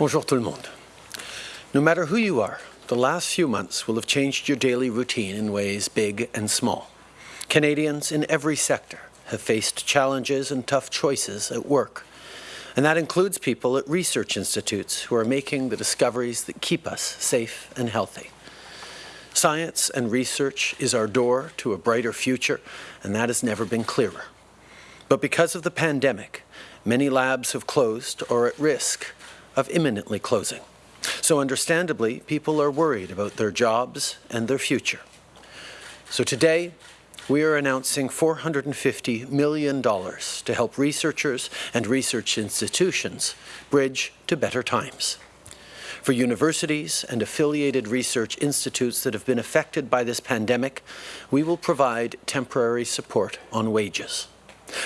Bonjour tout le monde. No matter who you are, the last few months will have changed your daily routine in ways big and small. Canadians in every sector have faced challenges and tough choices at work. And that includes people at research institutes who are making the discoveries that keep us safe and healthy. Science and research is our door to a brighter future, and that has never been clearer. But because of the pandemic, many labs have closed or are at risk of imminently closing. So understandably, people are worried about their jobs and their future. So today, we are announcing $450 million to help researchers and research institutions bridge to better times. For universities and affiliated research institutes that have been affected by this pandemic, we will provide temporary support on wages.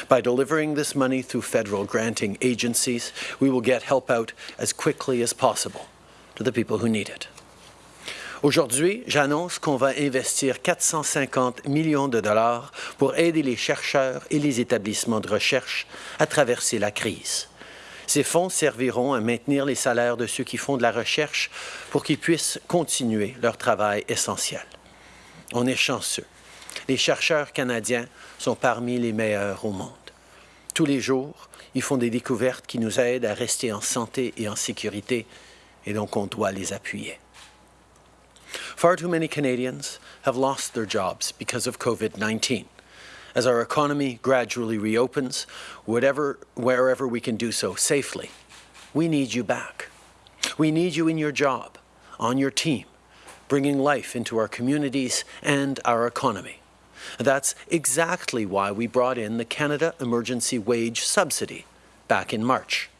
By delivering this money through federal granting agencies, we will get help out as quickly as possible to the people who need it. Aujourd'hui, j'annonce qu'on va investir 450 millions de dollars pour aider les chercheurs et les établissements de recherche à traverser la crise. Ces fonds serviront à maintenir les salaires de ceux qui font de la recherche pour qu'ils puissent continuer leur travail essentiel. On est chanceux. Les chercheurs canadiens sont parmi les meilleurs au monde. Tous les jours, ils font des découvertes qui nous aident à rester en santé et en sécurité, et donc on doit les appuyer. Far too many Canadians have lost their jobs because of COVID-19. As our economy gradually reopens, wherever we can do so safely, we need you back. We need you in your job, on your team, bringing life into our communities and our economy. That's exactly why we brought in the Canada Emergency Wage Subsidy back in March.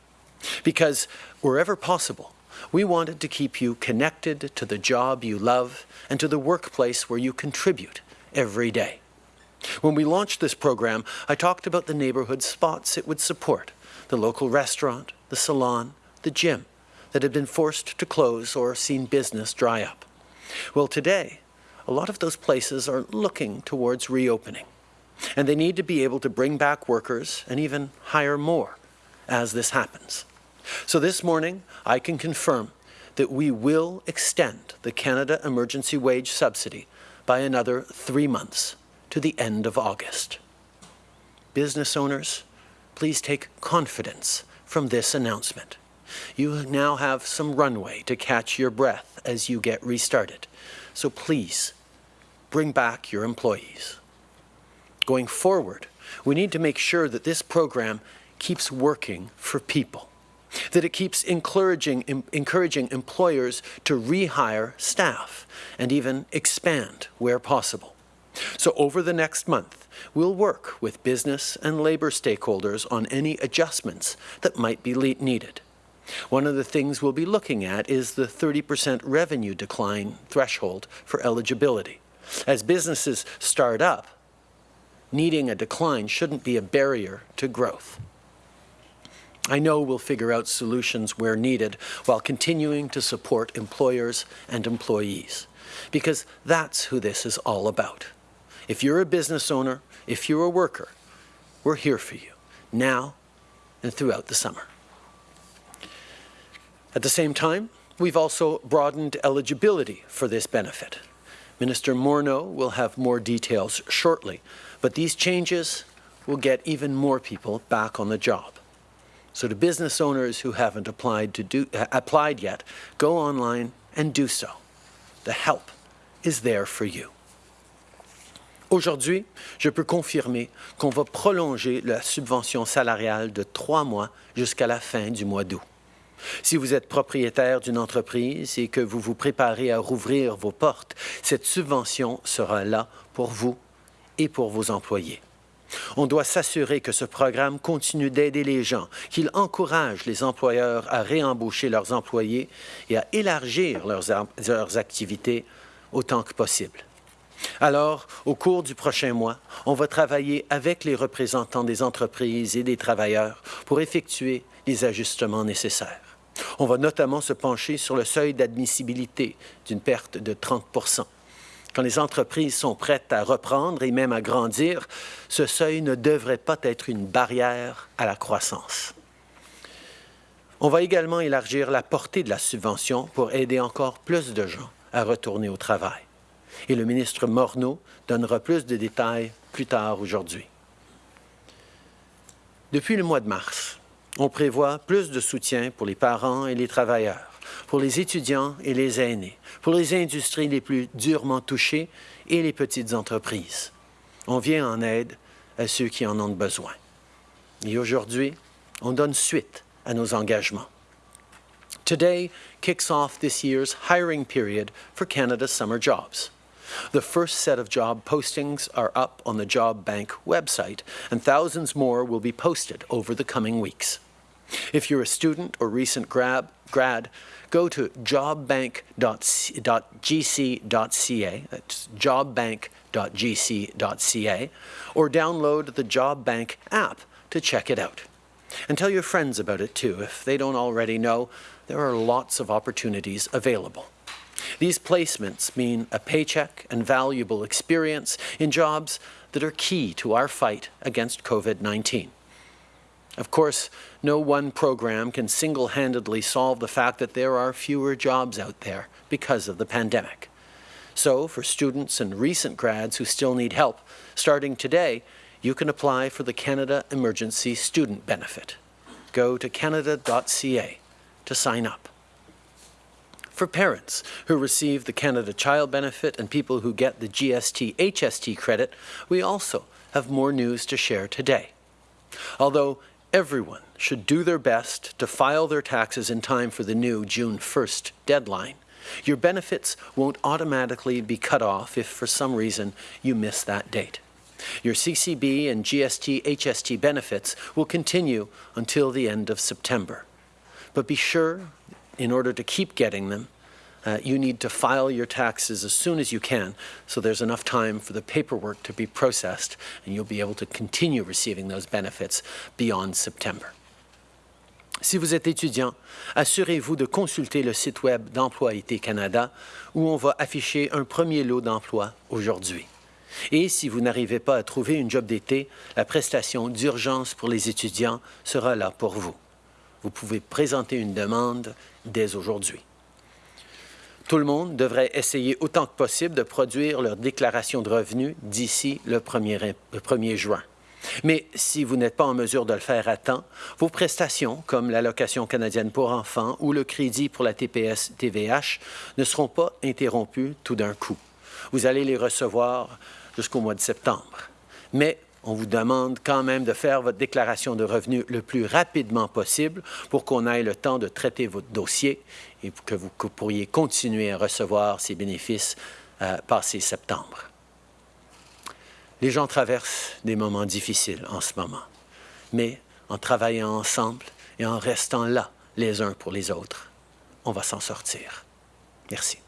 Because wherever possible, we wanted to keep you connected to the job you love and to the workplace where you contribute every day. When we launched this program, I talked about the neighborhood spots it would support, the local restaurant, the salon, the gym that had been forced to close or seen business dry up. Well, today, a lot of those places are looking towards reopening. And they need to be able to bring back workers and even hire more as this happens. So this morning, I can confirm that we will extend the Canada Emergency Wage Subsidy by another three months to the end of August. Business owners, please take confidence from this announcement. You now have some runway to catch your breath as you get restarted. So please, bring back your employees. Going forward, we need to make sure that this program keeps working for people, that it keeps encouraging, encouraging employers to rehire staff and even expand where possible. So over the next month, we'll work with business and labour stakeholders on any adjustments that might be needed. One of the things we'll be looking at is the 30% revenue decline threshold for eligibility. As businesses start up, needing a decline shouldn't be a barrier to growth. I know we'll figure out solutions where needed while continuing to support employers and employees, because that's who this is all about. If you're a business owner, if you're a worker, we're here for you, now and throughout the summer. At the same time, we've also broadened eligibility for this benefit. Minister Morneau will have more details shortly, but these changes will get even more people back on the job. So to business owners who haven't applied, to do, uh, applied yet, go online and do so. The help is there for you. Aujourd'hui, je peux confirmer qu'on va prolonger la subvention salariale de trois mois jusqu'à la fin du mois d'août. Si vous êtes propriétaire d'une entreprise et que vous vous préparez à rouvrir vos portes, cette subvention sera là pour vous et pour vos employés. On doit s'assurer que ce programme continue d'aider les gens, qu'il encourage les employeurs à réembaucher leurs employés et à élargir leurs, activités autant que possible. Alors, au cours du prochain mois, on va travailler avec les représentants des entreprises et des travailleurs pour effectuer les ajustements nécessaires. On va notamment se pencher sur le seuil d'admissibilité d'une perte de 30 Quand les entreprises sont prêtes à reprendre et même à grandir, ce seuil ne devrait pas être une barrière à la croissance. On va également élargir la portée de la subvention pour aider encore plus de gens à retourner au travail. Et le ministre Morneau donnera plus de détails plus tard aujourd'hui. Depuis le mois de mars, on prévoit plus de soutien pour les parents et les travailleurs, pour les étudiants et les aînés, pour les industries les plus durement touchées et les petites entreprises. On vient en aide à ceux qui en ont besoin. Et aujourd'hui, on donne suite à nos engagements. Today kicks off this year's hiring period for Canada's summer jobs. The first set of job postings are up on the Job Bank website, and thousands more will be posted over the coming weeks. If you're a student or recent grad, grad go to jobbank.gc.ca, that's jobbank.gc.ca, or download the Job Bank app to check it out. And tell your friends about it too. If they don't already know, there are lots of opportunities available. These placements mean a paycheck and valuable experience in jobs that are key to our fight against COVID-19. Of course, no one program can single-handedly solve the fact that there are fewer jobs out there because of the pandemic. So, for students and recent grads who still need help, starting today, you can apply for the Canada Emergency Student Benefit. Go to canada.ca to sign up. For parents who receive the Canada Child Benefit and people who get the GST HST credit, we also have more news to share today. Although everyone should do their best to file their taxes in time for the new June 1st deadline, your benefits won't automatically be cut off if for some reason you miss that date. Your CCB and GST HST benefits will continue until the end of September. But be sure, in order to keep getting them, uh, you need to file your taxes as soon as you can so there's enough time for the paperwork to be processed and you'll be able to continue receiving those benefits beyond September. Si vous êtes étudiant, assurez-vous de consulter le site web d'Employé Canada où on va afficher un premier lot d'emplois aujourd'hui. Et si vous n'arrivez pas à trouver une job d'été, la prestation d'urgence pour les étudiants sera là pour vous. Vous pouvez présenter une demande dès aujourd'hui. Tout le monde devrait essayer autant que possible de produire leur déclaration de revenus d'ici le 1er, le 1er juin. Mais si vous n'êtes pas en mesure de le faire à temps, vos prestations, comme l'allocation canadienne pour enfants ou le crédit pour la TPS-TVH, ne seront pas interrompues tout d'un coup. Vous allez les recevoir jusqu'au mois de septembre. Mais on vous demande quand même de faire votre déclaration de revenus le plus rapidement possible pour qu'on ait le temps de traiter votre dossier et que vous pourriez continuer à recevoir ces bénéfices euh, passé septembre. Les gens traversent des moments difficiles en ce moment, mais en travaillant ensemble et en restant là les uns pour les autres, on va s'en sortir. Merci.